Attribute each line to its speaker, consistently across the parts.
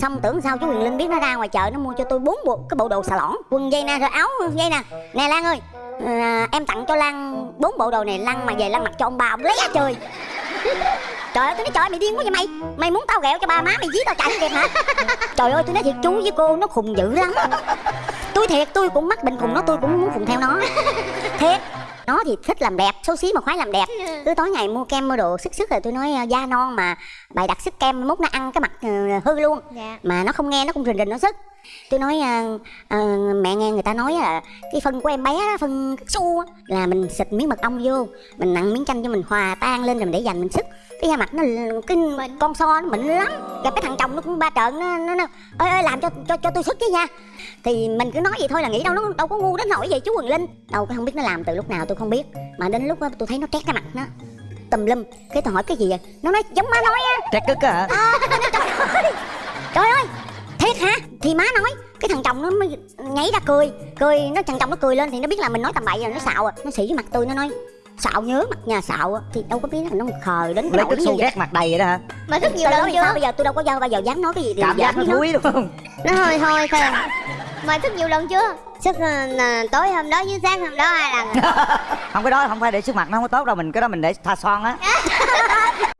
Speaker 1: xong tưởng sao chú Quyền Linh biết nó ra ngoài chợ nó mua cho tôi bốn bộ cái bộ đồ xà lõn quần dây nè rồi áo dây nè nè Lan ơi à, em tặng cho Lan bốn bộ đồ này Lan mà về Lan mặc cho ông ba ông lấy á trời. Trời ơi tôi nói trời ơi, mày điên quá vậy mày. Mày muốn tao ghẹo cho ba má mày dí tao chạy kịp hả? Trời ơi tôi nói thiệt chú với cô nó khùng dữ lắm. Tôi thiệt tôi cũng mắc bệnh khùng nó tôi cũng muốn khùng theo nó. Thiệt nó thì thích làm đẹp xấu xí mà khoái làm đẹp. Cứ tối ngày mua kem mua đồ sức sức rồi tôi nói à, da non mà bày đặt sức kem mốt nó ăn cái mặt ờ, hư luôn.
Speaker 2: Dạ.
Speaker 1: mà nó không nghe nó cũng rình rình nó sức. Tôi nói à, à, mẹ nghe người ta nói là cái phân của em bé đó phân su là mình xịt miếng mật ong vô mình nặn miếng chanh cho mình hòa tan lên rồi mình để dành mình sức cái da mặt nó cái con so nó mịn lắm. Gặp cái thằng chồng nó cũng ba trợn nó nó, nó ơi ơi làm cho cho cho tôi sức chứ nha thì mình cứ nói vậy thôi là nghĩ đâu nó đâu có ngu đến nỗi vậy chú Quỳnh Linh. Đâu có không biết nó làm từ lúc nào tôi không biết. Mà đến lúc đó tôi thấy nó trét cái mặt nó. Tùm lum. Cái tôi hỏi cái gì vậy? Nó nói giống má nói á.
Speaker 3: Trét cức hả?
Speaker 1: À, trời ơi. Trời ơi thiệt hả? Thì má nói cái thằng chồng nó mới nhảy ra cười. Cười nó thằng chồng nó cười lên thì nó biết là mình nói tầm bậy rồi nó xạo à. Nó xỉ với mặt tôi nó nói xạo nhớ mặt nhà xạo á. Thì đâu có biết là nó khờ đến cái nỗi như
Speaker 3: ghét mặt đầy vậy đó hả?
Speaker 2: Mà rất nhiều lần chưa?
Speaker 1: bây giờ tôi đâu có bao bao giờ dám nói cái gì thì
Speaker 3: cảm giác nó. thúi đúng không?
Speaker 2: Nó hơi thôi thôi Mà thức nhiều lần chưa? Sức ờ, là tối hôm đó với sáng hôm đó hai lần
Speaker 3: không cái đó không phải để sức mặt nó không có tốt đâu mình cái đó mình để thoa son á.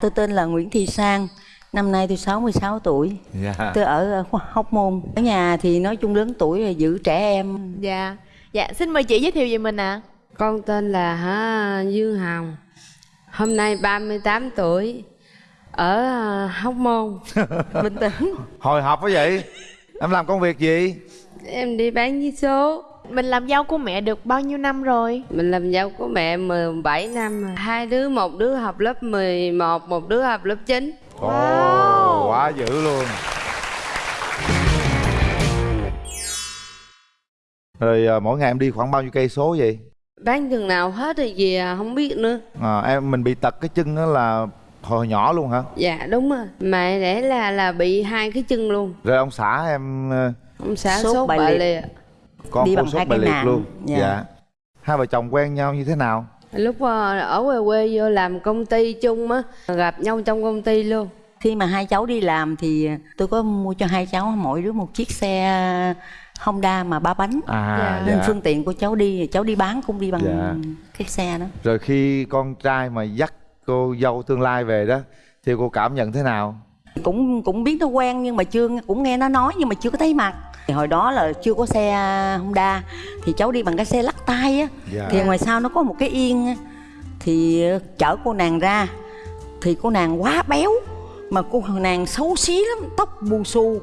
Speaker 4: Tôi tên là Nguyễn Thị Sang Năm nay tôi 66 tuổi.
Speaker 5: Dạ.
Speaker 4: Tôi ở ờ, Hóc Môn. Ở nhà thì nói chung lớn tuổi rồi giữ trẻ em.
Speaker 6: Dạ. Dạ xin mời chị giới thiệu về mình ạ.
Speaker 7: Con tên là hả, Dương Hồng. Hôm nay 38 tuổi Ở à, Hóc Môn Bình Tĩnh.
Speaker 5: Hồi hộp quá vậy? Em làm công việc gì?
Speaker 7: Em đi bán vé số.
Speaker 6: Mình làm dâu của mẹ được bao nhiêu năm rồi?
Speaker 7: Mình làm dâu của mẹ 17 năm rồi. Hai đứa, một đứa học lớp 11 Một đứa học lớp 9
Speaker 5: Ồ, quá dữ luôn. Rồi à, mỗi ngày em đi khoảng bao nhiêu cây số vậy?
Speaker 7: Bán chừng nào hết rồi gì à, không biết nữa.
Speaker 5: À, em mình bị tật cái chân đó là hồi nhỏ luôn hả?
Speaker 7: Dạ đúng rồi Mẹ để là là bị hai cái chân luôn
Speaker 5: Rồi ông xã em ờ,
Speaker 7: Ông xã
Speaker 4: Sốt
Speaker 7: sốt
Speaker 4: bại
Speaker 7: bại
Speaker 4: liệt.
Speaker 7: liệt
Speaker 5: con
Speaker 4: Đi bằng
Speaker 5: sốt
Speaker 4: hai
Speaker 5: bại liệt
Speaker 4: nạn.
Speaker 5: luôn.
Speaker 4: Dạ.
Speaker 5: Dạ. Hai vợ chồng quen nhau như thế nào?
Speaker 7: Lúc à, ở quê quê vô làm công ty chung á Gặp nhau trong công ty luôn
Speaker 4: Khi mà hai cháu đi làm thì tôi có mua cho hai cháu mỗi đứa một chiếc xe Honda mà ba bánh
Speaker 5: À,
Speaker 4: Nên
Speaker 5: dạ.
Speaker 4: phương tiện của cháu đi cháu đi bán cũng đi bằng
Speaker 5: Dạ.
Speaker 4: cái xe đó
Speaker 5: Rồi khi con trai mà dắt cô dâu tương lai về đó thì cô cảm nhận thế nào?
Speaker 4: cũng cũng biết nó quen nhưng mà chưa cũng nghe nó nói nhưng mà chưa có thấy mặt thì hồi đó là chưa có xe Honda thì cháu đi bằng cái xe lắc tay á
Speaker 5: Dạ.
Speaker 4: thì ngoài sau nó có một cái yên thì chở cô nàng ra thì cô nàng quá béo mà cô nàng xấu xí lắm tóc bù xù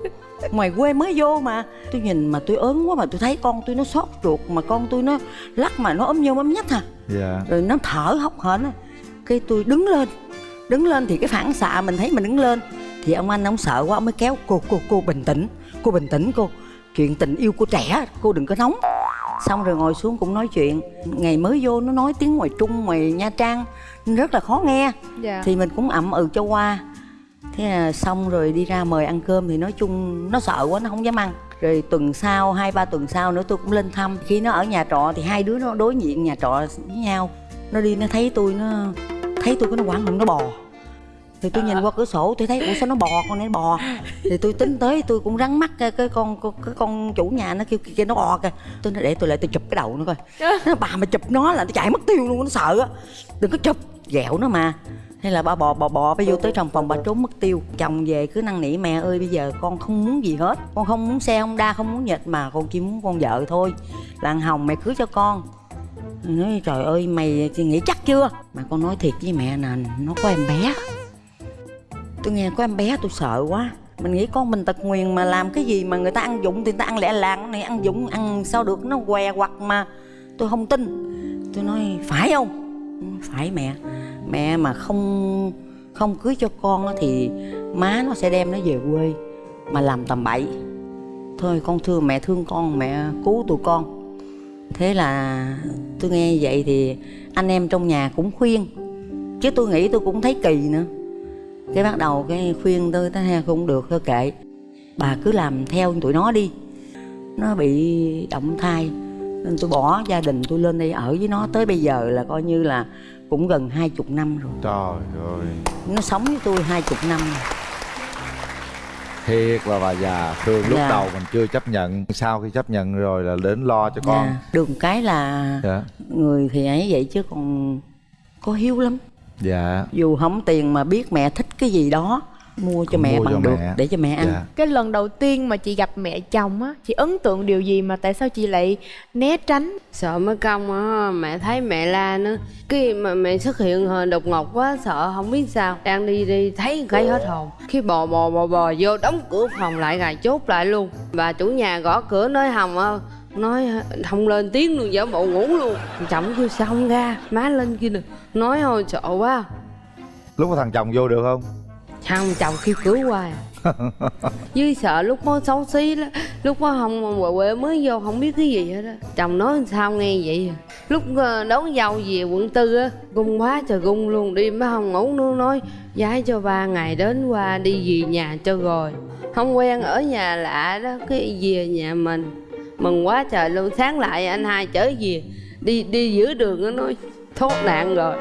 Speaker 4: ngoài quê mới vô mà tôi nhìn mà tôi ớn quá mà tôi thấy con tôi nó xót ruột mà con tôi nó lắc mà nó ốm nhôm ốm nhách à
Speaker 5: Dạ.
Speaker 4: rồi nó thở hốc hển á. Cái tôi đứng lên. Đứng lên thì cái phản xạ mình thấy mình đứng lên. Thì ông anh ông sợ quá ông mới kéo cô cô cô bình tĩnh. Cô bình tĩnh cô chuyện tình yêu của trẻ cô đừng có nóng. Xong rồi ngồi xuống cũng nói chuyện. Ngày mới vô nó nói tiếng ngoài trung ngoài nha trang. Rất là khó nghe.
Speaker 6: Dạ.
Speaker 4: Thì mình cũng ậm ừ cho qua. Thế là xong rồi đi ra mời ăn cơm thì nói chung nó sợ quá nó không dám ăn. Rồi tuần sau hai ba tuần sau nữa tôi cũng lên thăm. Khi nó ở nhà trọ thì hai đứa nó đối diện nhà trọ với nhau. Nó đi nó thấy tôi nó thấy tôi cái nó quảng mình nó bò. Thì tôi nhìn qua cửa sổ tôi thấy ủa sao nó bò? Con này nó bò. Thì tôi tính tới tôi cũng rắn mắt cái, cái con cái con chủ nhà nó kêu kia nó bò kìa. Tôi nói để tôi lại tôi chụp cái đầu nó coi. Nó bà mà chụp nó là tôi chạy mất tiêu luôn nó sợ á. Đừng có chụp ghẹo nó mà. Hay là ba bò bò bò bây vô tới trong phòng bà trốn mất tiêu. Chồng về cứ năn nỉ mẹ ơi bây giờ con không muốn gì hết. Con không muốn xe không đa không muốn nhịch mà con chỉ muốn con vợ thôi. Là thằng hồng mày cưới cho con nói, trời ơi, mày nghĩ chắc chưa? Mà con nói thiệt với mẹ nè, nó có em bé. Tôi nghe có em bé, tôi sợ quá. Mình nghĩ con mình tật nguyền mà làm cái gì mà người ta ăn dụng thì người ta ăn lẹ làng, này ăn dụng ăn sao được, nó què quặt mà. Tôi không tin. Tôi nói, phải không? Ừ, phải mẹ. Mẹ mà không không cưới cho con thì má nó sẽ đem nó về quê mà làm tầm bậy. Thôi con thương mẹ thương con, mẹ cứu tụi con thế là tôi nghe vậy thì anh em trong nhà cũng khuyên. Chứ tôi nghĩ tôi cũng thấy kỳ nữa. Cái bắt đầu cái khuyên tôi ha không được thôi kệ. Bà cứ làm theo tụi nó đi. Nó bị động thai nên tôi bỏ gia đình tôi lên đây ở với nó. Tới bây giờ là coi như là cũng gần hai chục năm rồi.
Speaker 5: Trời ơi.
Speaker 4: Nó sống với tôi hai chục năm. rồi.
Speaker 5: Thiệt là bà già thường lúc
Speaker 4: Dạ.
Speaker 5: đầu mình chưa chấp nhận sau khi chấp nhận rồi là đến lo cho con
Speaker 4: Dạ. được một cái là
Speaker 5: dạ
Speaker 4: người thì ấy vậy chứ còn có hiếu lắm
Speaker 5: dạ
Speaker 4: dù không tiền mà biết mẹ thích cái gì đó mua cho
Speaker 5: Cũng
Speaker 4: mẹ
Speaker 5: mua
Speaker 4: bằng
Speaker 5: cho
Speaker 4: được
Speaker 5: mẹ.
Speaker 4: để cho mẹ ăn.
Speaker 5: Dạ.
Speaker 6: Cái lần đầu tiên mà chị gặp mẹ chồng á chị ấn tượng điều gì mà tại sao chị lại né tránh?
Speaker 7: Sợ mới công á mẹ thấy mẹ la nữa. Cái mà mẹ xuất hiện hồi đột ngột quá sợ không biết sao. Đang đi đi thấy cái hết hồn. Khi bò bò bò bò vô đóng cửa phòng lại gài chốt lại luôn. Và chủ nhà gõ cửa nói hồng á nói không lên tiếng luôn giả bộ ngủ luôn. Chồng kêu sao không ra má lên kia nè. Nói thôi sợ quá.
Speaker 5: Lúc có thằng chồng vô được không
Speaker 7: không chồng kêu cửa hoài với sợ lúc đó xấu xí lắm. Lúc đó không quệ quệ mới vô không biết cái gì hết á. Chồng nói sao nghe vậy à. lúc ờ, đón dâu về quận tư á gung quá trời gung luôn. Đi mới không ngủ nữa nói giá cho ba ngày đến qua đi về nhà cho rồi. Không quen ở nhà lạ đó cái về nhà mình. Mừng quá trời luôn. Sáng lại anh hai trở về đi đi giữa đường nó nói thoát nạn rồi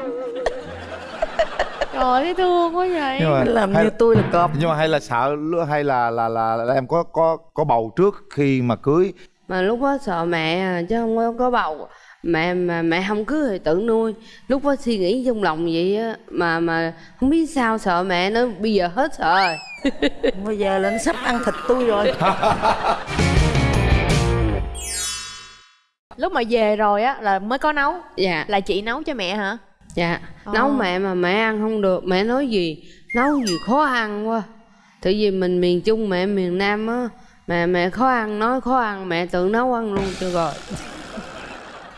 Speaker 6: trời thấy thương quá vậy.
Speaker 5: Nhưng mà
Speaker 4: làm
Speaker 5: hay,
Speaker 4: như tôi là cọp.
Speaker 5: nhưng mà hay là sợ hay là là là, là em có có có bầu trước khi mà cưới?
Speaker 7: Mà lúc đó sợ mẹ à, chứ không có, có bầu. Mẹ mà mẹ không cứ thì tự nuôi. Lúc đó suy nghĩ trong lòng vậy á mà mà không biết sao sợ mẹ nó bây giờ hết sợ rồi.
Speaker 4: Bây giờ là nó sắp ăn thịt tôi rồi.
Speaker 6: Lúc mà về rồi á là mới có nấu.
Speaker 7: Dạ.
Speaker 6: Là chị nấu cho mẹ hả
Speaker 7: dạ.
Speaker 6: Ờ.
Speaker 7: nấu mẹ mà mẹ ăn không được mẹ nói gì? Nấu gì khó ăn quá. Tự vì mình miền trung mẹ miền nam á mẹ mẹ khó ăn nói khó ăn mẹ tự nấu ăn luôn cho rồi.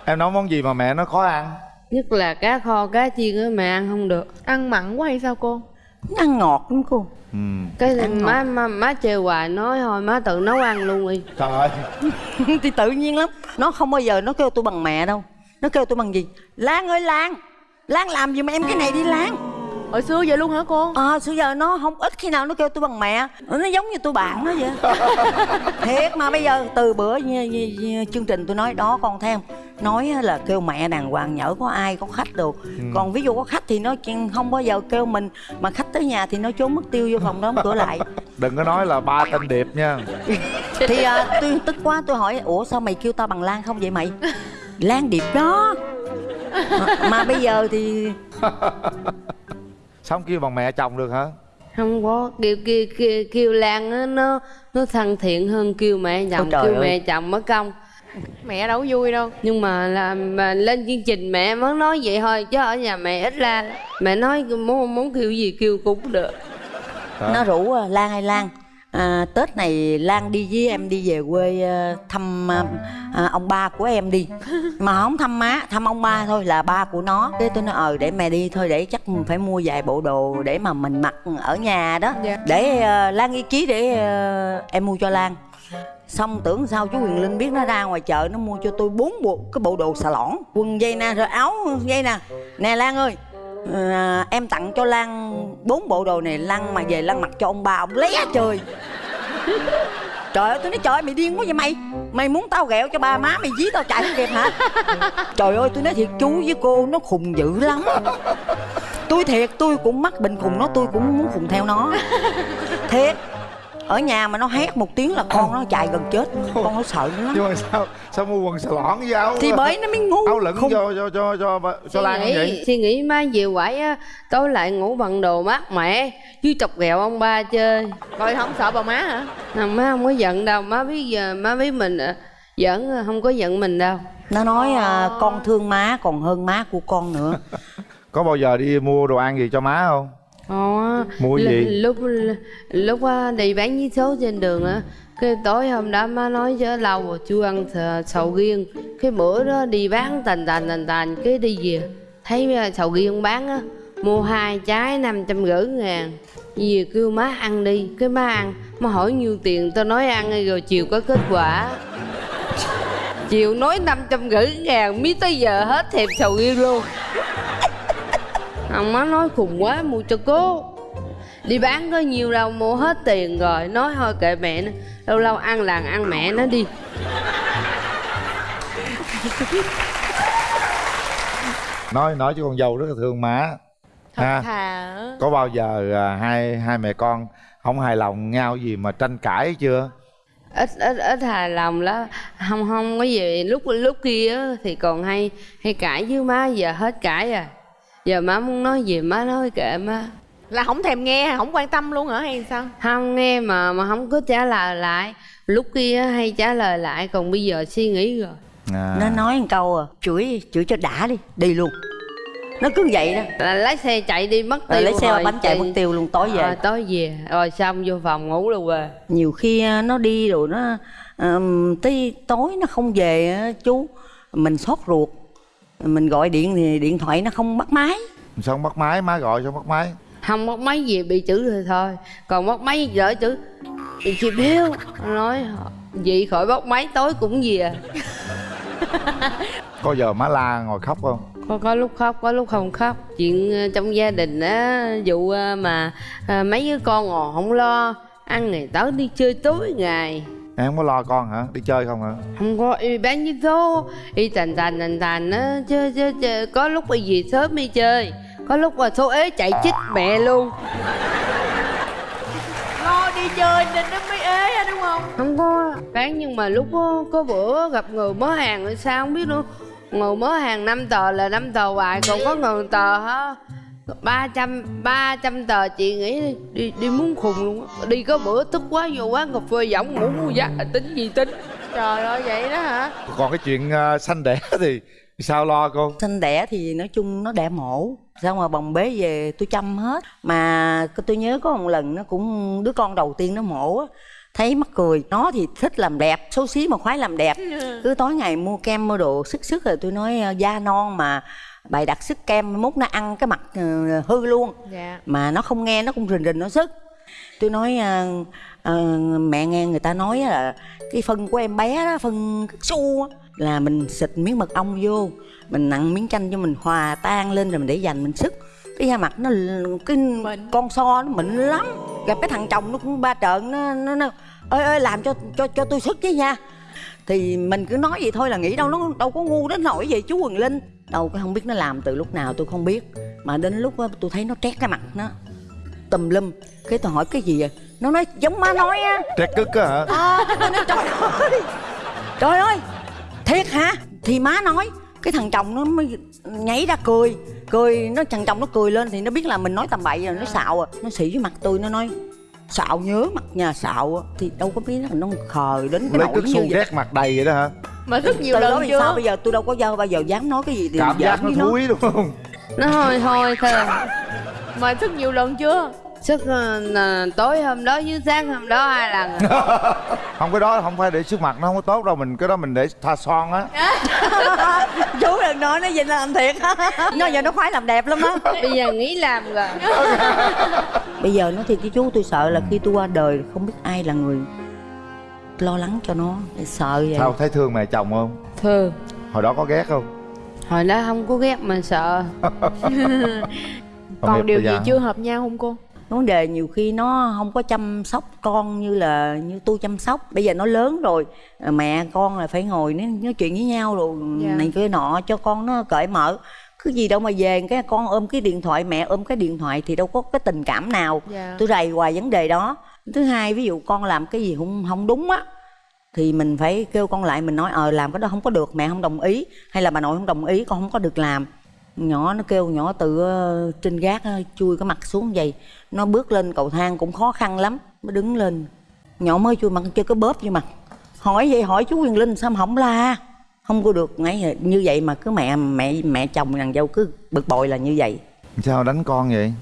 Speaker 5: Em nấu món gì mà mẹ nó khó ăn?
Speaker 7: Nhất là cá kho cá chiên á mẹ ăn không được.
Speaker 6: Ăn mặn quá hay sao cô?
Speaker 4: Ăn ngọt lắm cô.
Speaker 5: Ừ.
Speaker 7: Cái
Speaker 4: Ăn
Speaker 7: má má má trêu hoài nói thôi má tự nấu ăn luôn đi.
Speaker 5: Trời ơi.
Speaker 4: Thì tự nhiên lắm. Nó không bao giờ nó kêu tôi bằng mẹ đâu. Nó kêu tôi bằng gì? Lan ơi lan lan làm gì mà em cái này đi lan?
Speaker 6: Hồi xưa vậy luôn hả cô?
Speaker 4: Ờ xưa giờ nó không ít khi nào nó kêu tôi bằng mẹ. Nó giống như tôi bạn nó vậy. Thiệt mà bây giờ từ bữa như, như, như chương trình tôi nói đó con thấy không? Nói là kêu mẹ đàng hoàng nhỡ có ai có khách đồ. Còn ví dụ có khách thì nó không bao giờ kêu mình mà khách tới nhà thì nó trốn mất tiêu vô phòng đó đóng cửa lại.
Speaker 5: Đừng có nói là ba tên điệp nha.
Speaker 4: Thì à, tôi tức quá tôi hỏi ủa sao mày kêu tao bằng lan không vậy mày? Lan điệp đó mà, mà bây giờ thì
Speaker 5: xong kêu bằng mẹ chồng được hả?
Speaker 7: Không có. Kêu kêu kêu, kêu lan á nó nó thân thiện hơn kêu mẹ chồng. Kêu
Speaker 4: ơi.
Speaker 7: mẹ chồng mất công
Speaker 6: mẹ đâu có vui đâu.
Speaker 7: Nhưng mà là mà lên chương trình mẹ mới nói vậy thôi chứ ở nhà mẹ ít la. Mẹ nói muốn muốn kêu gì kêu cũng được.
Speaker 5: Đó.
Speaker 4: nó rủ à, lan hay lan à, tết này lan đi với em đi về quê à, thăm à, à, ông ba của em đi. Mà không thăm má thăm ông ba thôi là ba của nó. Cái tôi nói ờ để mẹ đi thôi để chắc phải mua vài bộ đồ để mà mình mặc ở nhà đó.
Speaker 6: Dạ.
Speaker 4: để à, lan ý chí để à, em mua cho lan. Xong tưởng sao chú Quyền Linh biết nó ra ngoài chợ nó mua cho tôi bốn bộ cái bộ đồ xà lõn quần dây nè rồi áo dây nè. Nè Lan ơi à, em tặng cho Lan bốn bộ đồ này Lan mà về Lan mặc cho ông bà ông lé trời. Trời ơi tôi nói trời ơi mày điên quá vậy mày. Mày muốn tao ghẹo cho ba má mày dí tao chạy không kịp hả? Trời ơi tôi nói thiệt chú với cô nó khùng dữ lắm. Tôi thiệt tôi cũng mắc bệnh khùng nó tôi cũng muốn khùng theo nó. Thiệt ở nhà mà nó hét một tiếng là con nó chạy gần chết. Con nó sợ nó lắm.
Speaker 5: Nhưng mà sao sao mua quần xà lõn với áo
Speaker 4: thì bởi nó mới ngu.
Speaker 5: áo lửng
Speaker 4: Khùng.
Speaker 5: cho cho cho cho cho, lan không vậy?
Speaker 7: suy nghĩ má về quẩy á tối lại ngủ bằng đồ mát mẻ chứ chọc ghẹo ông ba chơi.
Speaker 6: Rồi không sợ bà má hả?
Speaker 7: Không, má không có giận đâu má biết giờ má biết mình à, giỡn không có giận mình đâu.
Speaker 4: Nó nói à, con thương má còn hơn má của con nữa.
Speaker 5: Có bao giờ đi mua đồ ăn gì cho má không
Speaker 7: Ồ,
Speaker 5: Mua gì?
Speaker 7: lúc lúc á, đi bán vé số trên đường á cái tối hôm đó má nói chứ lâu rồi chưa ăn sầu riêng. Cái bữa đó đi bán tành tành tành tành cái đi về thấy à, sầu riêng bán á mua hai trái năm trăm rưỡi ngàn. Về kêu má ăn đi. Cái má ăn má hỏi nhiêu tiền tao nói ăn rồi chiều có kết quả. Chiều nói năm trăm rưỡi ngàn miết tới giờ hết thèm sầu riêng luôn ông má nói khùng quá mua cho cố. Đi bán có nhiều đâu mua hết tiền rồi. Nói thôi kệ mẹ nó lâu lâu ăn làng ăn mẹ nó đi.
Speaker 5: Nói nói cho con dâu rất là thương má.
Speaker 6: Thật
Speaker 5: ha?
Speaker 6: thà.
Speaker 5: Có bao giờ à, hai hai mẹ con không hài lòng nhau gì mà tranh cãi chưa?
Speaker 7: Ít ít ít hài lòng đó không không có gì. Lúc lúc kia á, thì còn hay hay cãi với má giờ hết cãi rồi giờ má muốn nói gì má nói kệ má.
Speaker 6: Là không thèm nghe không quan tâm luôn hả hay sao?
Speaker 7: Không nghe mà mà không có trả lời lại. Lúc kia hay trả lời lại còn bây giờ suy nghĩ rồi.
Speaker 5: À.
Speaker 4: nó nói một câu à chửi chửi cho đã đi đi luôn. Nó cứ vậy đó.
Speaker 7: Là lái xe chạy đi mất
Speaker 4: rồi
Speaker 7: tiêu
Speaker 4: lấy xe
Speaker 7: rồi
Speaker 4: bánh chạy
Speaker 7: chạy-
Speaker 4: mất tiêu luôn tối về.
Speaker 7: Ờ, tối về. Rồi xong vô phòng ngủ rồi về.
Speaker 4: Nhiều khi à, nó đi rồi nó um, tới tối nó không về á, chú mình xót ruột mình gọi điện thì điện thoại nó không bắt máy.
Speaker 5: Sao không bắt máy? Má gọi sao không bắt máy?
Speaker 7: Không mất máy gì bị chữ rồi thôi. Còn mất máy lỡ chữ? Thì chị biếu. Nói vậy khỏi bắt máy tối cũng về.
Speaker 5: Có giờ má la ngồi khóc không?
Speaker 7: Có có lúc khóc có lúc không khóc. Chuyện ờ, trong gia đình á vụ ờ, mà ờ, mấy đứa con ngồi không lo ăn ngày tới đi chơi tối ngày
Speaker 5: em không có lo con hả? Đi chơi không hả?
Speaker 7: Không có y bán với số y thành thành thành thành á chứ, chứ, chứ có lúc y gì sớm đi chơi. Có lúc mà số ế chạy chích mẹ luôn.
Speaker 6: Lo đi chơi nên nó mới ế á đúng không?
Speaker 7: Không có. Bán nhưng mà lúc có, có bữa gặp người mới hàng rồi sao không biết nữa. Người mới hàng 5 tờ là 5 tờ hoài còn có người tờ hả ba trăm ba trăm tờ chị nghĩ đi đi, đi muốn khùng luôn á. Đi có bữa tức quá vô quán cà phê giọng ngủ mua giá tính gì tính.
Speaker 6: Trời ơi vậy đó hả?
Speaker 5: Còn cái chuyện uh, sanh đẻ thì sao lo cô
Speaker 4: sinh đẻ thì nói chung nó đẻ mổ. Xong rồi bồng bế về tôi chăm hết. Mà tôi nhớ có một lần nó cũng đứa con đầu tiên nó mổ á thấy mắc cười. Nó thì thích làm đẹp xấu xí mà khoái làm đẹp. Cứ tối ngày mua kem mua đồ sức sức rồi tôi nói ờ, da non mà bày đặt sức kem mốt nó ăn cái mặt ờ, hư luôn.
Speaker 6: Dạ.
Speaker 4: Mà nó không nghe nó cũng rình rình nó sức tôi nói ờ, ờ, mẹ nghe người ta nói là cái phân của em bé đó phân su là mình xịt miếng mật ong vô mình nặn miếng chanh cho mình hòa tan lên rồi mình để dành mình sức cái da mặt nó cái
Speaker 6: Mịn.
Speaker 4: con so nó mịn lắm. Gặp cái thằng chồng nó cũng ba trợn nó nó, nó ơi ơi làm cho cho cho tôi sức chứ nha thì mình cứ nói vậy thôi là nghĩ đâu nó đâu có ngu đến nỗi vậy chú Quỳnh Linh. Đâu cái không biết nó làm từ lúc nào tôi không biết. Mà đến lúc đó, tôi thấy nó trét cái mặt nó tùm lum. Cái tôi hỏi cái gì à nó nói giống má nói á.
Speaker 5: Trét cức á hả?
Speaker 4: À, cái tôi nói trời ơi trời ơi thiệt hả? Thì má nói cái thằng chồng nó mới nhảy ra cười. Cười nó thằng chồng nó cười lên thì nó biết là mình nói tầm bậy rồi nó xạo à. Nó xỉ với mặt tôi nó nói xạo nhớ mặt nhà xạo á thì đâu có biết là nó khờ đến cái
Speaker 5: lấy
Speaker 4: nỗi như vậy.
Speaker 5: ghét mặt đầy vậy đó hả?
Speaker 6: Mà rất nhiều
Speaker 4: từ
Speaker 6: lần
Speaker 4: vì
Speaker 6: chưa?
Speaker 4: sao? Bây giờ tôi đâu có giờ bao giờ dám nói cái gì thì
Speaker 5: cảm giác nó
Speaker 4: với nó.
Speaker 5: thúi đúng không?
Speaker 7: Nó thôi thôi thôi
Speaker 6: mà rất nhiều lần chưa?
Speaker 7: Sức ờ, là tối hôm đó với sáng hôm đó hai lần
Speaker 5: không cái đó không phải để trước mặt nó không có tốt đâu mình cái đó mình để tha son á.
Speaker 4: Chú đừng nói nó vậy là làm thiệt. Nó giờ nó khoái làm đẹp lắm á.
Speaker 7: Bây giờ nghĩ làm rồi.
Speaker 4: Bây giờ nói thiệt với chú tôi sợ là khi tôi qua đời không biết ai là người lo lắng cho nó sợ vậy.
Speaker 5: Sao thấy thương mẹ chồng không?
Speaker 7: Thường
Speaker 5: hồi đó có ghét không?
Speaker 7: Hồi đó không có ghét mà sợ.
Speaker 6: Còn điều gì chưa hợp nhau không cô
Speaker 4: vấn đề nhiều khi nó không có chăm sóc con như là như tôi chăm sóc. Bây giờ nó lớn rồi à, mẹ con là phải ngồi nói, nói chuyện với nhau rồi
Speaker 6: Dạ.
Speaker 4: này kia nọ cho con nó cởi mở. Cứ gì đâu mà về cái con ôm cái điện thoại mẹ ôm cái điện thoại thì đâu có cái tình cảm nào.
Speaker 6: Dạ.
Speaker 4: tôi rầy hoài vấn đề đó. Thứ hai ví dụ con làm cái gì không không đúng á thì mình phải kêu con lại mình nói ờ làm cái đó không có được mẹ không đồng ý. Hay là bà nội không đồng ý con không có được làm nhỏ nó kêu nhỏ từ ờ, trên gác ờ, chui cái mặt xuống vậy. Nó bước lên cầu thang cũng khó khăn lắm mới đứng lên. Nhỏ mới chui mặt chơi cái bóp vô mặt. Hỏi vậy hỏi chú Quyền Linh sao mà không la? Không có được ngay như vậy mà cứ mẹ mẹ mẹ chồng nàng dâu cứ bực bội là như vậy.
Speaker 5: Sao đánh con vậy?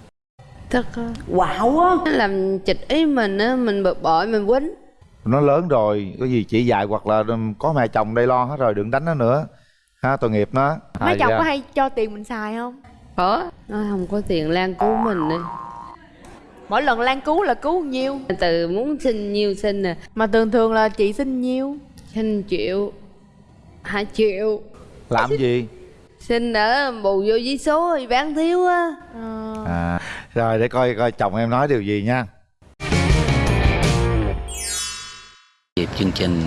Speaker 7: Thật á.
Speaker 4: quạo á
Speaker 7: nó làm chịch ý mình á mình bực bội mình quýnh.
Speaker 5: Nó lớn rồi có gì chỉ dạy hoặc là có mẹ chồng đây lo hết rồi đừng đánh nó nữa ha tội nghiệp nó.
Speaker 6: Mấy
Speaker 5: À,
Speaker 6: chồng
Speaker 5: dạ.
Speaker 6: có hay cho tiền mình xài không?
Speaker 7: Có. Nói không có tiền lan cứu mình đi.
Speaker 6: Mỗi lần lan cứu là cứu nhiêu?
Speaker 7: Từ muốn xin nhiêu xin nè
Speaker 6: mà thường thường là chị xin nhiêu?
Speaker 7: Xin triệu. Hai triệu.
Speaker 5: Làm gì?
Speaker 7: Xin ở bù vô với số thì bán thiếu á.
Speaker 6: Ờ,
Speaker 5: à rồi để coi coi chồng em nói điều gì nha.
Speaker 8: Dịp chương trình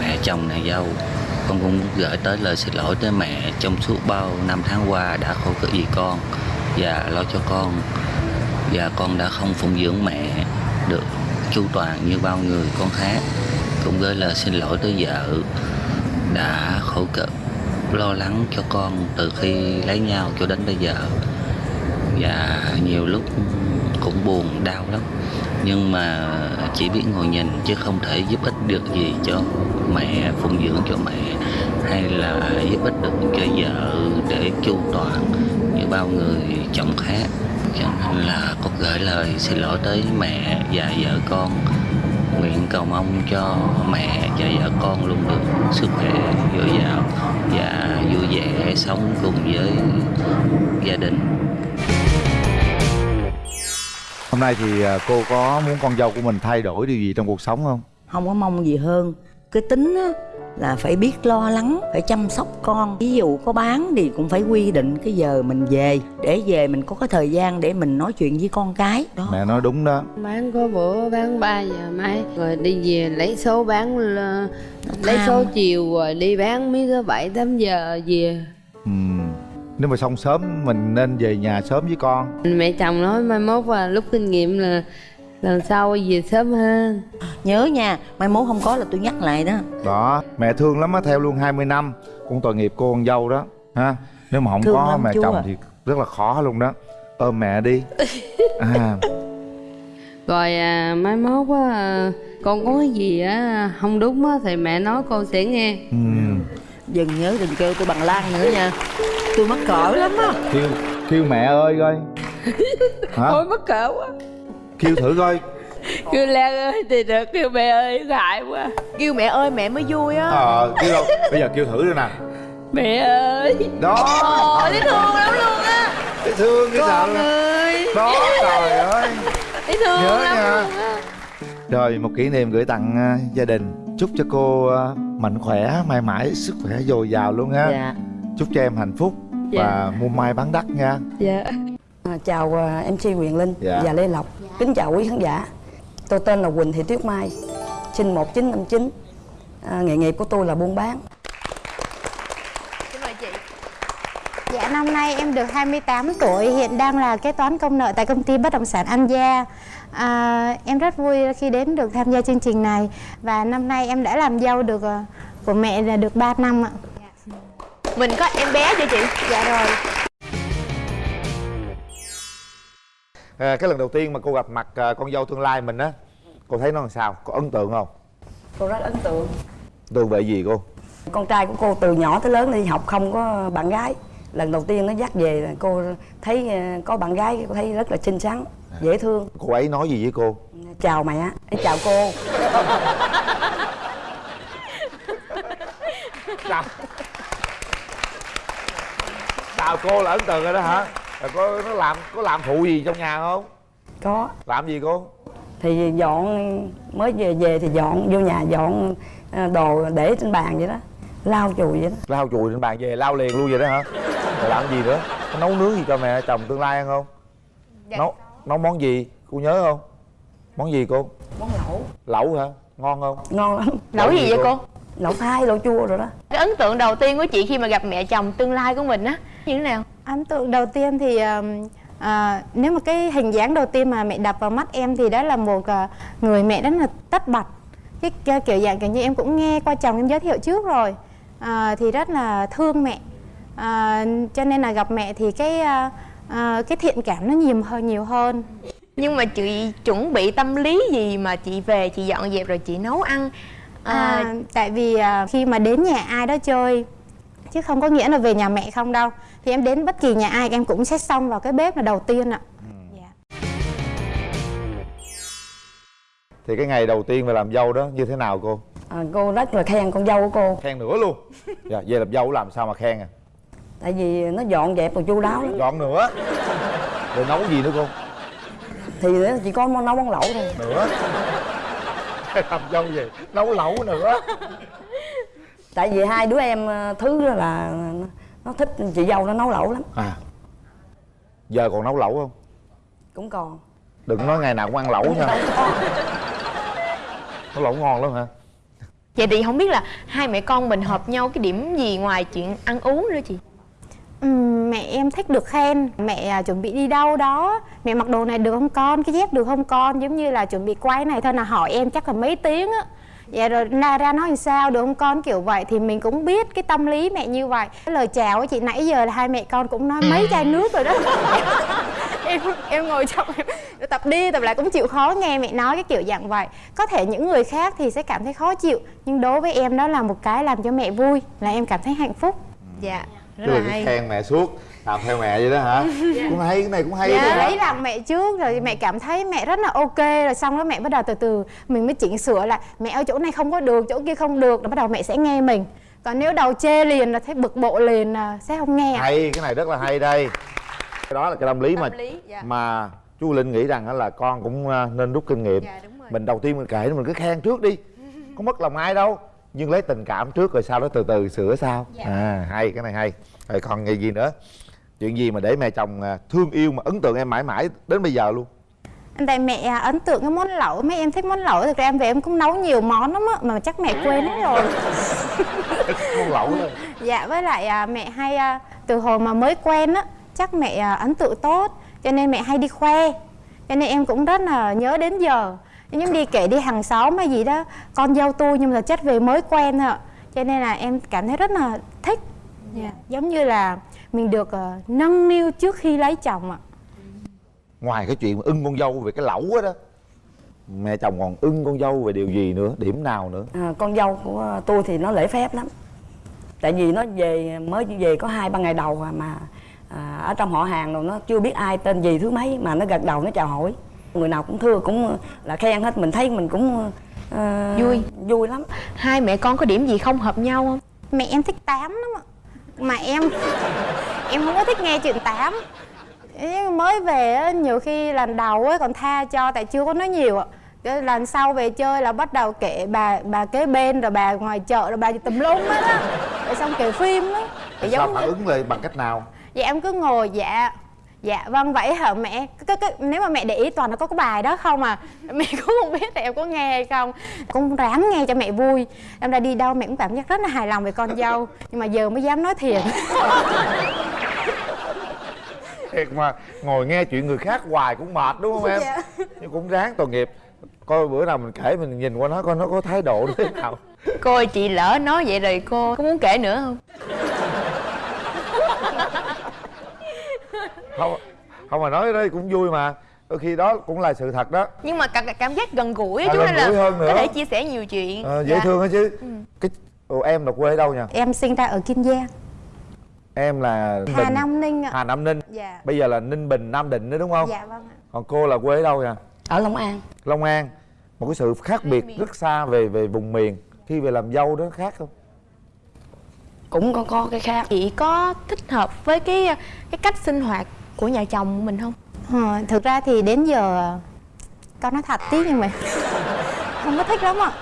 Speaker 8: mẹ chồng nàng dâu con cũng gửi tới lời xin lỗi tới mẹ trong suốt bao năm tháng qua đã khổ cực vì con và lo cho con. Và con đã không phụng dưỡng mẹ được chu toàn như bao người con khác. Cũng gửi lời xin lỗi tới vợ, đã khổ cực lo lắng cho con từ khi lấy nhau cho đến bây giờ. Và nhiều lúc cũng buồn, đau lắm. Nhưng mà chỉ biết ngồi nhìn chứ không thể giúp ích được gì cho mẹ phụng dưỡng cho mẹ hay là giúp ích được cho vợ để chu toàn như bao người chồng khác. Cho nên là con gửi lời xin lỗi tới mẹ và vợ con. Nguyện cầu mong cho mẹ và vợ con luôn được sức khỏe dồi dào và vui vẻ sống cùng với gia đình.
Speaker 5: Hôm nay thì à, cô có muốn con dâu của mình thay đổi điều gì trong cuộc sống không?
Speaker 4: Không có mong gì hơn cái tính á là phải biết lo lắng phải chăm sóc con. Ví dụ có bán thì cũng phải quy định cái giờ mình về. Để về mình có cái thời gian để mình nói chuyện với con cái. Đó.
Speaker 5: Mẹ nói đúng đó.
Speaker 7: Bán có bữa bán 3 giờ mấy. Rồi đi về lấy số bán là- lấy số chiều rồi đi bán mấy cái bảy tám giờ về.
Speaker 5: Ừ. nếu mà xong sớm mình nên về nhà sớm với con.
Speaker 7: Mẹ chồng nói mai mốt và lúc kinh nghiệm là lần sau về sớm hơn.
Speaker 4: Nhớ nha mai mốt không có là tôi nhắc lại đó.
Speaker 5: Đó mẹ thương lắm á theo luôn 20 năm. Cũng tội nghiệp cô con dâu đó ha? Nếu mà không
Speaker 4: Thương
Speaker 5: có mẹ
Speaker 4: chú
Speaker 5: chồng
Speaker 4: à.
Speaker 5: thì rất là khó luôn đó. Ôm mẹ đi. À.
Speaker 7: Rồi à, mai mốt á à, con có cái gì á không đúng á thì mẹ nói con sẽ nghe.
Speaker 5: Ừ.
Speaker 4: dừng nhớ đừng kêu tôi bằng lan nữa nha. Tôi mắc cỡ lắm á.
Speaker 5: Kêu kêu mẹ ơi coi. Hả?
Speaker 7: Ôi mắc cỡ quá
Speaker 5: kêu thử coi.
Speaker 7: Kêu lan ơi thì được kêu mẹ ơi ngại quá.
Speaker 6: Kêu mẹ ơi mẹ mới vui á.
Speaker 5: Ờ kêu đâu? Bây giờ kêu thử đi nè.
Speaker 7: Mẹ ơi.
Speaker 5: Đó.
Speaker 6: Thấy thương lắm luôn á.
Speaker 5: Thấy thương cái
Speaker 7: con ơi.
Speaker 5: Đó trời ơi.
Speaker 6: Thấy thương
Speaker 5: nhớ
Speaker 6: lắm
Speaker 5: nha.
Speaker 6: luôn á.
Speaker 5: Rồi một kỷ niệm gửi tặng à, gia đình. Chúc cho cô à, mạnh khỏe mãi mãi sức khỏe dồi dào luôn ha
Speaker 4: dạ.
Speaker 5: Chúc cho em hạnh phúc và mua mai bán đắt nha.
Speaker 7: Dạ
Speaker 9: À, chào à, MC Quyền Linh
Speaker 5: Dạ.
Speaker 9: và Lê Lộc Kính chào quý khán giả Tôi tên là Quỳnh Thị Tuyết Mai Sinh 1959 à, Nghề nghiệp của tôi là buôn bán
Speaker 6: xin mời chị
Speaker 10: Dạ năm nay em được 28 tuổi, hiện đang là kế toán công nợ tại công ty bất động sản An Gia. À, em rất vui khi đến được tham gia chương trình này và năm nay em đã làm dâu được ờ, của mẹ là được 3 năm ạ.
Speaker 6: mình có em bé chưa chị
Speaker 10: Dạ rồi.
Speaker 5: À, cái lần đầu tiên mà cô gặp mặt à, con dâu tương lai mình á cô thấy nó làm sao? Có ấn tượng không?
Speaker 9: Cô rất ấn tượng.
Speaker 5: Tượng về gì cô?
Speaker 9: Con trai của cô từ nhỏ tới lớn đi học không có bạn gái. Lần đầu tiên nó dắt về là cô thấy à, có bạn gái cô thấy rất là xinh xắn Dễ thương.
Speaker 5: Cô ấy nói gì với cô?
Speaker 9: Chào mẹ, Ê, chào cô.
Speaker 5: Chào chào cô là ấn tượng rồi đó hả rồi có nó làm có làm phụ gì trong nhà không?
Speaker 9: Có.
Speaker 5: Làm gì cô?
Speaker 9: Thì dọn mới về về thì dọn vô nhà dọn à, đồ để trên bàn vậy đó. Lau chùi vậy đó.
Speaker 5: Lau chùi trên bàn về lau liền luôn vậy đó hả? Rồi làm gì nữa? Có nấu nướng gì cho mẹ chồng tương lai ăn không? Nấu nấu món gì? Cô nhớ không? Món gì cô?
Speaker 9: Món lẩu.
Speaker 5: Lẩu hả? Ngon không?
Speaker 9: Ngon lắm.
Speaker 6: Lẩu gì vậy cô?
Speaker 9: Lẩu thái, lẩu chua rồi đó.
Speaker 6: Cái ấn tượng đầu tiên của chị khi mà gặp mẹ chồng tương lai của mình á như thế nào
Speaker 10: Ấn tượng đầu tiên thì à, nếu mà cái hình dáng đầu tiên mà mẹ đập vào mắt em thì đó là một à, người mẹ rất là tất bật. Cái, kiểu dạng kiểu như em cũng nghe qua chồng em giới thiệu trước rồi. À, thì rất là thương mẹ. À, cho nên là gặp mẹ thì cái à, cái thiện cảm nó nhiều hơn nhiều hơn.
Speaker 6: Nhưng mà chị chuẩn bị tâm lý gì mà chị về chị dọn dẹp rồi chị nấu ăn? À,
Speaker 10: À, tại vì à, khi mà đến nhà ai đó chơi chứ không có nghĩa là về nhà mẹ không đâu. Thì em đến bất kỳ nhà ai em cũng sẽ xong vào cái bếp là đầu tiên ạ. Dạ.
Speaker 5: thì cái ngày đầu tiên về làm dâu đó như thế nào cô?
Speaker 9: À, Cô rất là khen con dâu của cô.
Speaker 5: Khen nữa luôn. Dạ về làm dâu làm sao mà khen à?
Speaker 9: Tại vì nó dọn dẹp rồi chu đáo lắm.
Speaker 5: Dọn nữa? Rồi nấu gì nữa cô?
Speaker 9: Thì chỉ có món nấu món lẩu thôi.
Speaker 5: Nữa? Làm dâu gì nấu lẩu nữa
Speaker 9: Tại vì hai đứa em ờ, thứ đó là nó- thích chị dâu nó nấu lẩu lắm.
Speaker 5: À. Giờ còn nấu lẩu không?
Speaker 9: Cũng còn.
Speaker 5: Đừng nói ngày nào cũng ăn lẩu nha. Nấu lẩu ngon lắm hả?
Speaker 6: Vậy thì không biết là hai mẹ con mình hợp nhau cái điểm gì ngoài chuyện ăn uống nữa chị?
Speaker 10: Mẹ em thích được khen. Mẹ à, chuẩn bị đi đâu đó. Mẹ mặc đồ này được không con? Cái dép được không con? Giống như là chuẩn bị quay này thôi. Là hỏi em chắc là mấy tiếng á dạ rồi ra ra nói làm sao? Được không con? Kiểu vậy thì mình cũng biết cái tâm lý mẹ như vậy. Cái lời chào của chị nãy giờ là hai mẹ con cũng nói mấy chai nước rồi đó. Em em ngồi trong em tập đi tập lại cũng chịu khó nghe mẹ nói cái kiểu dạng vậy. Có thể những người khác thì sẽ cảm thấy khó chịu nhưng đối với em đó là một cái làm cho mẹ vui là em cảm thấy hạnh phúc.
Speaker 6: Dạ rất
Speaker 5: Chứ
Speaker 6: là hay.
Speaker 5: khen mẹ suốt làm theo mẹ vậy đó hả? Cũng hay cái này cũng hay
Speaker 10: dạ,
Speaker 5: đó hả?
Speaker 10: lấy lòng mẹ trước rồi mẹ cảm thấy mẹ rất là ok rồi xong đó mẹ bắt đầu từ từ mình mới chỉnh sửa lại. Mẹ ở chỗ này không có được chỗ kia không được rồi bắt đầu mẹ sẽ nghe mình. Còn nếu đầu chê liền là thấy bực bội liền là sẽ không nghe.
Speaker 5: Hay cái này rất là hay đây. Cái đó là cái tâm lý mà
Speaker 6: Tâm lý, dạ.
Speaker 5: mà chú linh nghĩ rằng á là con cũng à, nên rút kinh nghiệm.
Speaker 6: Dạ, đúng rồi.
Speaker 5: mình đầu tiên mình kể mình cứ khen trước đi. Không mất lòng ai đâu nhưng lấy tình cảm trước rồi sau đó từ từ sửa sau
Speaker 6: Dạ.
Speaker 5: à hay cái này hay. Rồi còn gì gì nữa chuyện gì mà để mẹ chồng à, thương yêu mà ấn tượng em mãi mãi đến bây giờ luôn?
Speaker 10: Tại mẹ à, ấn tượng cái món lẩu. Mấy em thích món lẩu thực ra em về em cũng nấu nhiều món lắm á mà chắc mẹ quên hết rồi.
Speaker 5: Con lẩu thôi.
Speaker 10: Dạ với lại à, mẹ hay từ hồi mà mới quen á chắc mẹ ấn tượng tốt cho nên mẹ hay đi khoe. Cho nên em cũng rất là nhớ đến giờ. Nhưng đi kể đi hàng xóm hay gì đó con dâu tôi nhưng mà chất về mới quen thôi ạ. Cho nên là em cảm thấy rất là thích. Dạ. giống như là mình được à, nâng niu trước khi lấy chồng ạ.
Speaker 5: Ngoài cái chuyện ưng con dâu về cái lẩu á đó mẹ chồng còn ưng con dâu về điều gì nữa điểm nào nữa?
Speaker 9: À, con dâu của tôi thì nó lễ phép lắm. Tại vì nó về mới về có hai ba ngày đầu à, mà à, ở trong họ hàng rồi nó chưa biết ai tên gì thứ mấy mà nó gật đầu nó chào hỏi. Người nào cũng thưa cũng là khen hết mình thấy mình cũng ờ,
Speaker 6: Vui.
Speaker 9: vui lắm.
Speaker 6: Hai mẹ con có điểm gì không hợp nhau không?
Speaker 10: Mẹ em thích tám lắm ạ mà em em không có thích nghe chuyện tám. Mới về á, nhiều khi lần đầu á còn tha cho tại chưa có nói nhiều ạ. Cái lần sau về chơi là bắt đầu kể bà bà kế bên rồi bà ngoài chợ rồi bà tùm lum hết á. Rồi xong kể phim á
Speaker 5: sao phản ứng lại bằng cách nào?
Speaker 10: Dạ em cứ ngồi dạ dạ vâng vậy hả mẹ? Cái, cái, nếu mà mẹ để ý toàn là có cái bài đó không à? Mẹ cũng không biết là em có nghe hay không. Cũng ráng nghe cho mẹ vui. Em ra đi đâu mẹ cũng cảm giác rất là hài lòng về con dâu nhưng mà giờ mới dám nói thiệt.
Speaker 5: Thiệt mà ngồi nghe chuyện người khác hoài cũng mệt đúng không em?
Speaker 10: Dạ.
Speaker 5: nhưng cũng ráng tội nghiệp. Coi bữa nào mình kể mình nhìn qua nó coi nó có thái độ thế nào.
Speaker 6: Cô ơi, chị lỡ nói vậy rồi cô có muốn kể nữa không
Speaker 5: không không mà nói đây cũng vui mà. Đôi khi đó cũng là sự thật đó.
Speaker 6: Nhưng mà cảm, cảm giác gần gũi
Speaker 5: À,
Speaker 6: chú nên là
Speaker 5: hơn nữa.
Speaker 6: có thể chia sẻ nhiều chuyện.
Speaker 5: Ờ, dễ
Speaker 10: Dạ.
Speaker 5: thương đó chứ. Cái Ồ, em là quê ở đâu nha
Speaker 10: em sinh ra ở kiên giang.
Speaker 5: Em là
Speaker 10: hà
Speaker 5: Bình-
Speaker 10: nam ninh ạ.
Speaker 5: Hà nam ninh.
Speaker 10: Dạ.
Speaker 5: Bây giờ là ninh bình nam định nữa đúng không?
Speaker 10: Dạ vâng ạ.
Speaker 5: Còn cô là quê ở đâu nha
Speaker 9: ở long an.
Speaker 5: Long an. Một cái sự khác biệt rất xa về về vùng miền. Khi về làm dâu đó khác không?
Speaker 9: Cũng có có cái khác.
Speaker 6: Chị có thích hợp với cái cái cách sinh hoạt của nhà chồng của mình không?
Speaker 10: Ờ, thực ra thì đến giờ à, con nói thật tí nhưng mà không có thích lắm ạ.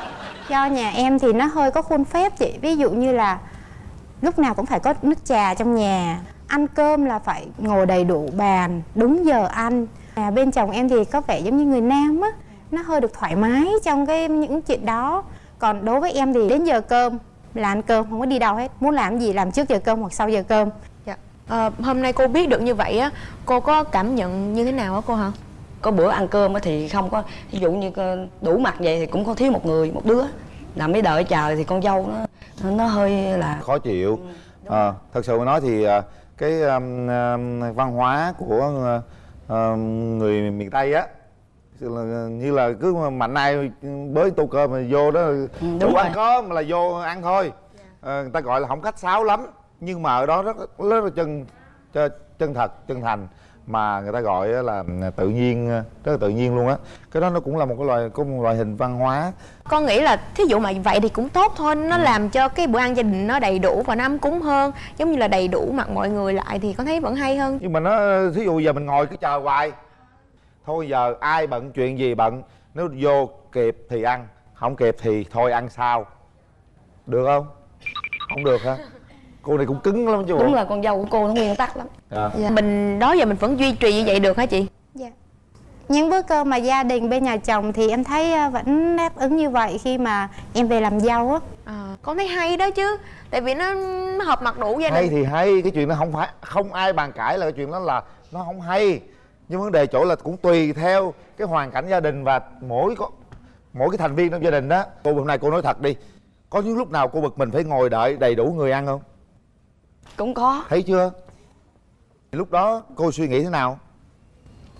Speaker 10: Do nhà em thì nó hơi có khuôn phép chị. Ví dụ như là lúc nào cũng phải có nước trà trong nhà. Ăn cơm là phải ngồi đầy đủ bàn đúng giờ ăn. À, bên chồng em thì có vẻ giống như người nam á. Nó hơi được thoải mái trong cái những chuyện đó. Còn đối với em thì đến giờ cơm là ăn cơm không có đi đâu hết. Muốn làm gì làm trước giờ cơm hoặc sau giờ cơm
Speaker 6: dạ Ờ, hôm nay cô biết được như vậy á cô có cảm nhận như thế nào á cô hả?
Speaker 9: Có bữa ăn cơm á thì không có ví dụ như đủ mặt vậy thì cũng có thiếu một người một đứa. Làm mấy đợi chờ thì con dâu nó nó hơi là
Speaker 5: khó chịu. Ờ, thật sự mà nói thì à, cái um, um, văn hóa của uh, um, người miền tây á là như là cứ mạnh ai bới tô cơm mà vô đó
Speaker 9: đúng
Speaker 5: đủ ăn cơm là vô ăn thôi. Ờ, người ta gọi là không khách sáo lắm nhưng mà ở đó rất rất là chân chân thật chân thành mà người ta gọi là tự nhiên rất là tự nhiên luôn á. Cái đó nó cũng là một cái loại có một loại hình văn hóa.
Speaker 6: Con nghĩ là thí dụ mà vậy thì cũng tốt thôi. Nó làm cho cái bữa ăn gia đình nó đầy đủ và nó ấm cúng hơn. Giống như là đầy đủ mặt mọi người lại thì con thấy vẫn hay hơn.
Speaker 5: Nhưng mà nó thí dụ giờ mình ngồi cứ chờ hoài. Thôi giờ ai bận chuyện gì bận. Nếu vô kịp thì ăn không kịp thì thôi ăn sau. Được không? Không được hả cô này cũng cứng lắm chứ
Speaker 9: đúng là con dâu của cô nó nguyên tắc lắm.
Speaker 5: Dạ.
Speaker 6: dạ. mình đó giờ mình vẫn duy trì như vậy được hả chị?
Speaker 10: Dạ. Những bữa cơm mà gia đình bên nhà chồng thì em thấy à, vẫn đáp ứng như vậy khi mà em về làm dâu á.
Speaker 6: À, con thấy hay đó chứ. Tại vì nó nó hợp mặt đủ gia
Speaker 5: hay
Speaker 6: đình.
Speaker 5: thì hay cái chuyện đó không phải không ai bàn cãi là cái chuyện đó là nó không hay. Nhưng vấn đề chỗ là cũng tùy theo cái hoàn cảnh gia đình và mỗi có mỗi cái thành viên trong gia đình đó. Cô hôm nay cô nói thật đi có những lúc nào cô bực mình phải ngồi đợi đầy đủ người ăn không
Speaker 9: cũng có.
Speaker 5: Thấy chưa? Lúc đó cô suy nghĩ thế nào?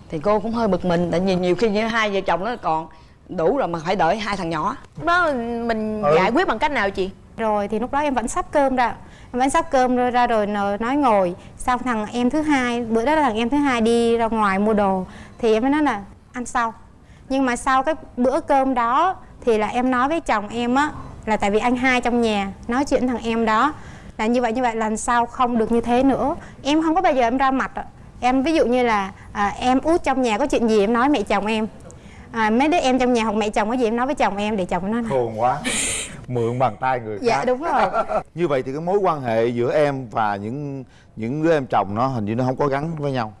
Speaker 9: Thì cô cũng hơi bực mình tại vì nhiều khi như hai vợ chồng nó còn đủ rồi mà phải đợi hai thằng nhỏ.
Speaker 6: Lúc đó mình
Speaker 5: Ừ.
Speaker 6: giải quyết bằng cách nào chị?
Speaker 10: Rồi thì lúc đó em vẫn sắp cơm ra. Em vẫn sắp cơm rồi ra rồi nói nói ngồi. Xong thằng em thứ hai bữa đó là thằng em thứ hai đi ra ngoài mua đồ. Thì em mới nói là ăn sau. Nhưng mà sau cái bữa cơm đó thì là em nói với chồng em á là tại vì anh hai trong nhà nói chuyện thằng em đó là như vậy như vậy lần sau không được như thế nữa? Em không có bao giờ em ra mặt em ví dụ như là à, em út trong nhà có chuyện gì em nói mẹ chồng em. À, mấy đứa em trong nhà hoặc mẹ chồng có gì em nói với chồng em để chồng nói này
Speaker 5: khôn quá. Mượn bàn tay người khác.
Speaker 10: dạ đúng rồi.
Speaker 5: Như vậy thì cái mối quan hệ giữa em và những những đứa em chồng nó hình như nó không có gắn với nhau.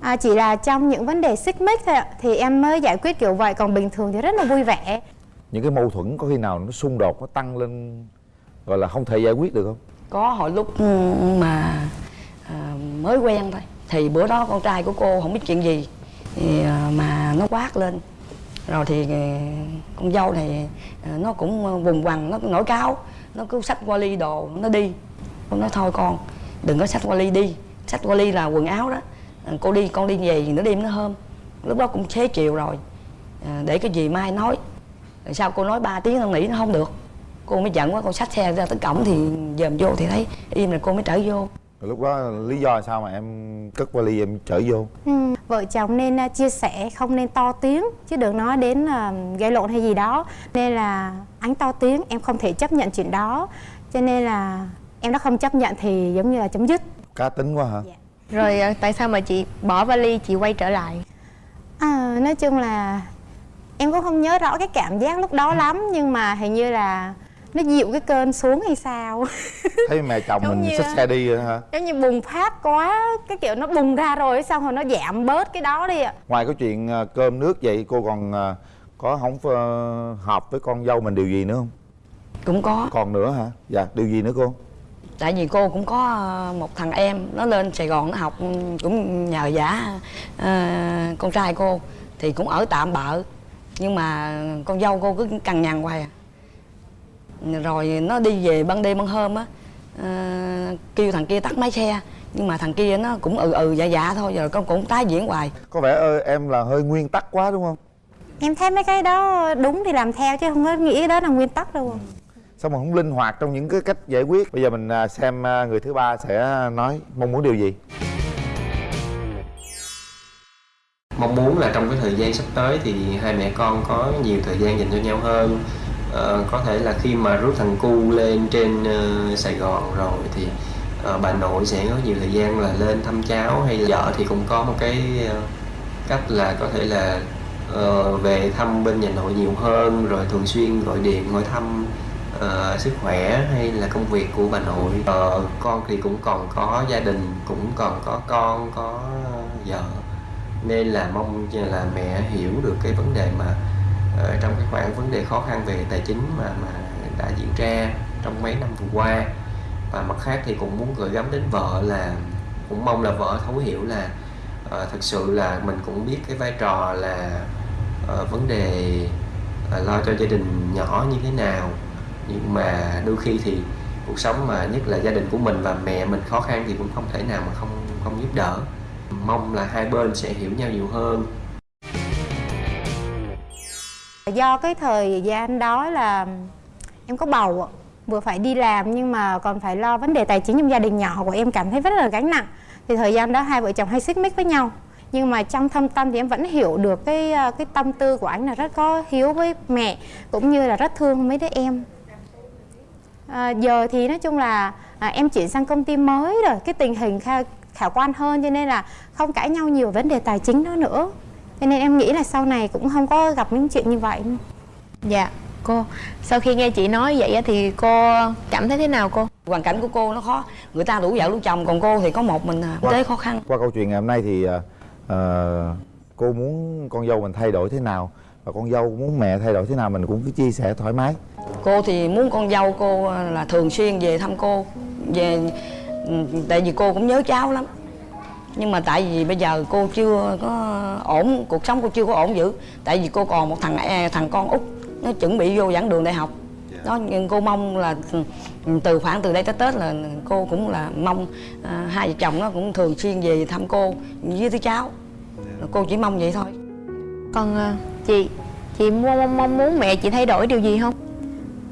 Speaker 10: À, chỉ là trong những vấn đề xích mích thôi ạ. Thì em mới giải quyết kiểu vậy còn bình thường thì rất là vui vẻ.
Speaker 5: Những cái mâu thuẫn có khi nào nó xung đột nó tăng lên gọi là không thể giải quyết được không
Speaker 9: có hồi lúc ừ, mà à, mới quen thôi. Thì bữa đó con trai của cô không biết chuyện gì thì, à, mà nó quát lên. Rồi thì à, con dâu này nó cũng vùng vằng nó nổi cáo. Nó cứ xách vali đồ nó đi. Con nói thôi con đừng có xách vali đi. Xách vali là quần áo đó. Cô đi con đi về thì nó đêm nó hôm. Lúc đó cũng xế chiều rồi. À, để cái gì mai nói. Rồi sao cô nói 3 tiếng nó nghĩ nó không được cô mới giận quá con xách xe ra tới cổng thì dòm vô thì thấy im rồi cô mới trở vô.
Speaker 5: Lúc đó lý do sao mà em cất vali em chở vô?
Speaker 10: Ừ. vợ chồng nên à, chia sẻ không nên to tiếng chứ đừng nói đến là gây lộn hay gì đó. Nên là anh to tiếng em không thể chấp nhận chuyện đó. Cho nên là em đã không chấp nhận thì giống như là chấm dứt.
Speaker 5: Cá tính quá hả?
Speaker 10: Dạ.
Speaker 6: rồi à, tại sao mà chị bỏ vali chị quay trở lại?
Speaker 10: À, nói chung là em cũng không nhớ rõ cái cảm giác lúc đó lắm nhưng mà hình như là nó dịu cái cơn xuống hay sao?
Speaker 5: Thấy mẹ chồng
Speaker 10: Giống
Speaker 5: mình
Speaker 10: như
Speaker 5: xách xe đi rồi hả?
Speaker 10: Giống như bùng phát quá cái kiểu nó bùng ra rồi xong rồi nó giảm bớt cái đó đi ạ.
Speaker 5: Ngoài cái chuyện ờ, cơm nước vậy cô còn ờ, có không ờ, hợp với con dâu mình điều gì nữa không?
Speaker 9: Cũng có.
Speaker 5: Còn nữa hả? Dạ điều gì nữa cô?
Speaker 9: Tại vì cô cũng có ờ, một thằng em nó lên sài gòn nó học ừ, cũng nhờ giả ờ, con trai cô thì cũng ở tạm bợ. Nhưng mà con dâu cô cứ cằn nhằn hoài à rồi nó đi về ban đêm ban hôm á ờ, kêu thằng kia tắt máy xe nhưng mà thằng kia nó cũng ừ ừ dạ dạ thôi rồi con cũng tái diễn hoài.
Speaker 5: Có vẻ ơ, em là hơi nguyên tắc quá đúng không?
Speaker 10: Em thấy mấy cái đó đúng thì làm theo chứ không có nghĩ đó là nguyên tắc đâu.
Speaker 5: Sao mà không linh hoạt trong những cái cách giải quyết? Bây giờ mình à, xem à, người thứ ba sẽ nói mong muốn điều gì.
Speaker 11: Mong muốn là trong cái thời gian sắp tới thì hai mẹ con có nhiều thời gian dành cho nhau hơn Ờ, có thể là khi mà rút thằng cu lên trên uh, Sài Gòn rồi thì uh, bà nội sẽ có nhiều thời gian là lên thăm cháu hay là vợ thì cũng có một cái uh, cách là có thể là uh, về thăm bên nhà nội nhiều hơn rồi thường xuyên gọi điện hỏi thăm uh, sức khỏe hay là công việc của bà nội. Uh, con thì cũng còn có gia đình cũng còn có con có vợ. Nên là mong là mẹ hiểu được cái vấn đề mà ờ, trong cái khoảng vấn đề khó khăn về tài chính mà mà đã diễn ra trong mấy năm vừa qua. Và mặt khác thì cũng muốn gửi gắm đến vợ là cũng mong là vợ thấu hiểu là uh, thực sự là mình cũng biết cái vai trò là uh, vấn đề uh, lo cho gia đình nhỏ như thế nào. Nhưng mà đôi khi thì cuộc sống mà nhất là gia đình của mình và mẹ mình khó khăn thì cũng không thể nào mà không không giúp đỡ. Mong là hai bên sẽ hiểu nhau nhiều hơn
Speaker 10: do cái thời gian đó là em có bầu vừa phải đi làm nhưng mà còn phải lo vấn đề tài chính trong gia đình nhỏ của em cảm thấy rất là gánh nặng. Thì thời gian đó hai vợ chồng hay xích mích với nhau. Nhưng mà trong thâm tâm thì em vẫn hiểu được cái ờ, cái tâm tư của anh là rất có hiếu với mẹ cũng như là rất thương mấy đứa em. À, giờ thì nói chung là à, em chuyển sang công ty mới rồi cái tình hình khả, khả quan hơn cho nên là không cãi nhau nhiều vấn đề tài chính đó nữa cho nên em nghĩ là sau này cũng không có gặp những chuyện như vậy
Speaker 6: dạ cô. Sau khi nghe chị nói vậy á thì cô cảm thấy thế nào cô?
Speaker 9: Hoàn cảnh của cô nó khó. Người ta đủ vợ đủ chồng còn cô thì có một mình à
Speaker 5: Qua-
Speaker 9: tế khó khăn.
Speaker 5: qua câu chuyện ngày hôm nay thì ờ, ờ, cô muốn con dâu mình thay đổi thế nào? Và con dâu muốn mẹ thay đổi thế nào mình cũng cứ chia sẻ thoải mái.
Speaker 9: Cô thì muốn con dâu cô là thường xuyên về thăm cô về ừ, tại vì cô cũng nhớ cháu lắm nhưng mà tại vì bây giờ cô chưa có ổn cuộc sống cô chưa có ổn dữ. Tại vì cô còn một thằng e- thằng con út nó chuẩn bị vô giảng đường đại học. Đó nhưng cô mong là từ khoảng từ đây tới tết là cô cũng là mong à, hai vợ chồng nó cũng thường xuyên về thăm cô với đứa cháu. Cô chỉ mong vậy thôi.
Speaker 6: Còn à, chị chị mong, mong muốn mẹ chị thay đổi điều gì không?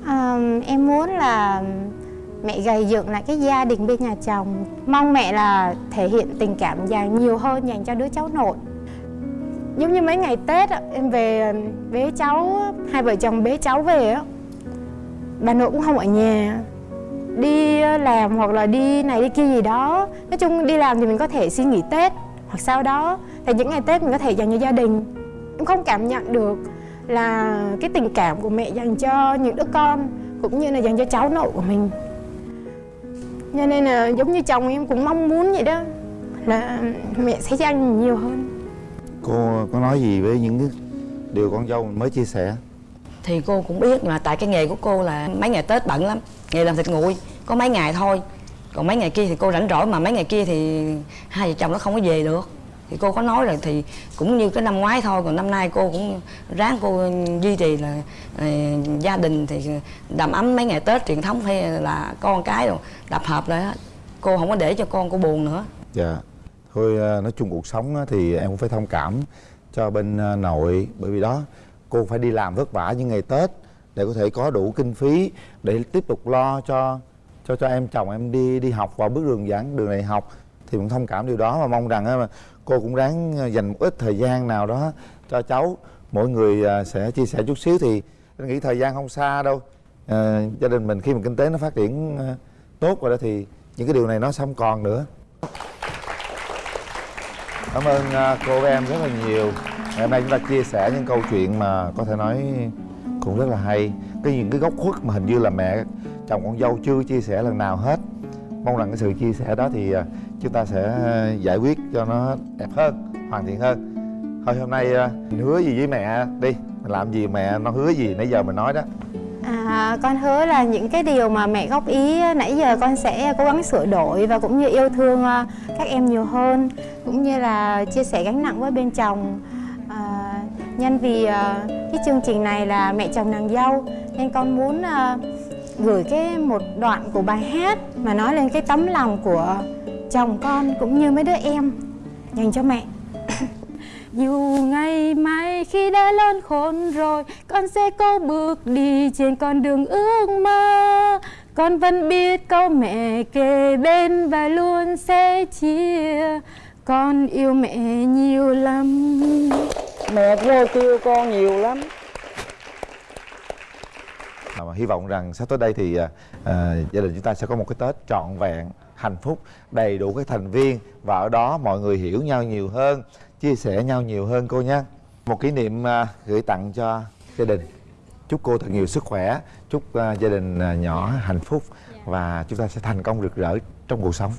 Speaker 10: À, em muốn là mẹ gầy dựng lại cái gia đình bên nhà chồng. Mong mẹ là thể hiện tình cảm dành nhiều hơn dành cho đứa cháu nội. Giống như mấy ngày tết em về, bế cháu, hai vợ chồng bế cháu về á, bà nội cũng không ở nhà. Đi ờ, làm hoặc là đi này đi kia gì đó. Nói chung đi làm thì mình có thể xin nghỉ tết hoặc sau đó. Thì những ngày tết mình có thể dành cho gia đình. Em không cảm nhận được là cái tình cảm của mẹ dành cho những đứa con, cũng như là dành cho cháu nội của mình cho nên là giống như chồng em cũng mong muốn vậy đó là mẹ sẽ dành nhiều hơn.
Speaker 5: Cô có nói gì với những cái điều con dâu mình mới chia sẻ?
Speaker 9: Thì cô cũng biết mà tại cái nghề của cô là mấy ngày tết bận lắm nghề làm thịt nguội có mấy ngày thôi. Còn mấy ngày kia thì cô rảnh rỗi mà mấy ngày kia thì hai vợ chồng nó không có về được thì cô có nói là thì cũng như cái năm ngoái thôi còn năm nay cô cũng ráng cô duy trì là ờ, gia đình thì đầm ấm mấy ngày tết truyền thống hay là con cái rồi đập hợp lại hết. Cô không có để cho con cô buồn nữa.
Speaker 5: Dạ. Thôi ờ, nói chung cuộc sống thì em cũng phải thông cảm cho bên ờ, nội. Bởi vì đó cô phải đi làm vất vả những ngày tết để có thể có đủ kinh phí để tiếp tục lo cho cho cho em chồng em đi đi học vào bước đường giảng đường đại học. Thì cũng thông cảm điều đó và mong rằng mà cô cũng ráng ờ, dành một ít thời gian nào đó cho cháu. Mỗi người ờ, sẽ chia sẻ chút xíu thì anh nghĩ thời gian không xa đâu. À, gia đình mình khi mà kinh tế nó phát triển tốt rồi đó thì những cái điều này nó sẽ không còn nữa. Cảm ơn cô với em rất là nhiều. Ngày hôm nay chúng ta chia sẻ những câu chuyện mà có thể nói cũng rất là hay. Cái những cái góc khuất mà hình như là mẹ chồng con dâu chưa chia sẻ lần nào hết mong rằng cái sự chia sẻ đó thì à, chúng ta sẽ à, giải quyết cho nó đẹp hơn hoàn thiện hơn. Thôi hôm nay à, mình hứa gì với mẹ đi mình làm gì mẹ nó hứa gì nãy giờ mình nói đó.
Speaker 10: À, con hứa là những cái điều mà mẹ góp ý nãy giờ con sẽ cố gắng sửa đổi và cũng như yêu thương các em nhiều hơn cũng như là chia sẻ gánh nặng với bên chồng. À, nhân vì cái chương trình này là mẹ chồng nàng dâu nên con muốn gửi cái một đoạn của bài hát mà nói lên cái tấm lòng của chồng con cũng như mấy đứa em. Dành cho mẹ. Dù ngày mai khi đã lớn khôn rồi Con sẽ có bước đi trên con đường ước mơ. Con vẫn biết câu mẹ kề bên và luôn sẽ chia. Con yêu mẹ nhiều lắm.
Speaker 9: Mẹ cô kêu con nhiều lắm
Speaker 5: hy vọng rằng sắp tới đây thì à, à, gia đình chúng ta sẽ có một cái Tết trọn vẹn hạnh phúc đầy đủ các thành viên và ở đó mọi người hiểu nhau nhiều hơn chia sẻ nhau nhiều hơn cô nhé. Một kỷ niệm à, gửi tặng cho gia đình. Chúc cô thật nhiều sức khỏe chúc à, gia đình à, nhỏ hạnh phúc và chúng ta sẽ thành công rực rỡ trong cuộc sống.